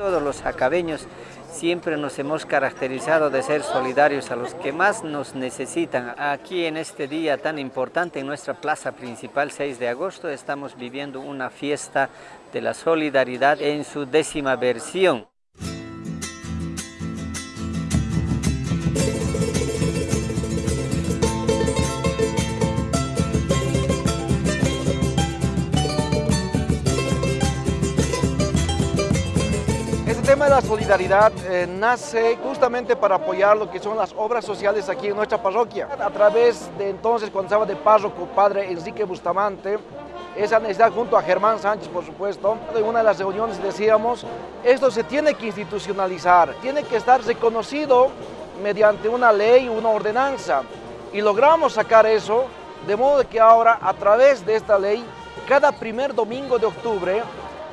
Todos los jacabeños siempre nos hemos caracterizado de ser solidarios a los que más nos necesitan. Aquí en este día tan importante en nuestra plaza principal, 6 de agosto, estamos viviendo una fiesta de la solidaridad en su décima versión. Tema de la solidaridad eh, nace justamente para apoyar lo que son las obras sociales aquí en nuestra parroquia. A través de entonces, cuando estaba de párroco, padre Enrique Bustamante, esa necesidad junto a Germán Sánchez, por supuesto, en una de las reuniones decíamos, esto se tiene que institucionalizar, tiene que estar reconocido mediante una ley, una ordenanza. Y logramos sacar eso, de modo que ahora, a través de esta ley, cada primer domingo de octubre,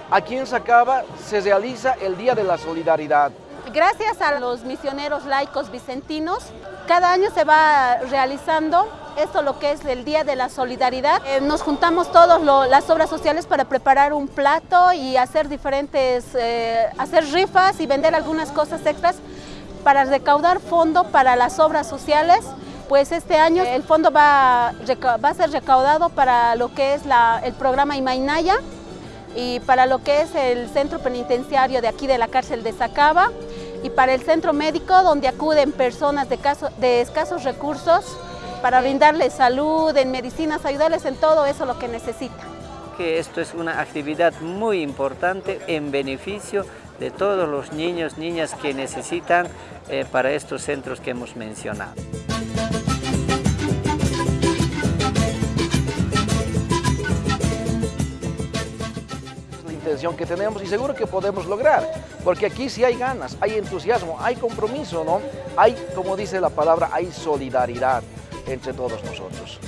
Aquí en Sacaba se realiza el Día de la Solidaridad. Gracias a los misioneros laicos vicentinos, cada año se va realizando esto lo que es el Día de la Solidaridad. Eh, nos juntamos todas las obras sociales para preparar un plato y hacer diferentes, eh, hacer rifas y vender algunas cosas extras para recaudar fondo para las obras sociales. Pues este año el fondo va, va a ser recaudado para lo que es el programa Imainaya, y para lo que es el centro penitenciario de aquí de la cárcel de Sacaba y para el centro médico donde acuden personas de, caso, de escasos recursos para brindarles salud, en medicinas, ayudarles en todo eso lo que necesitan. Que esto es una actividad muy importante en beneficio de todos los niños, niñas que necesitan eh, para estos centros que hemos mencionado. Que tenemos y seguro que podemos lograr, porque aquí sí hay ganas, hay entusiasmo, hay compromiso, ¿no? Hay, como dice la palabra, hay solidaridad entre todos nosotros.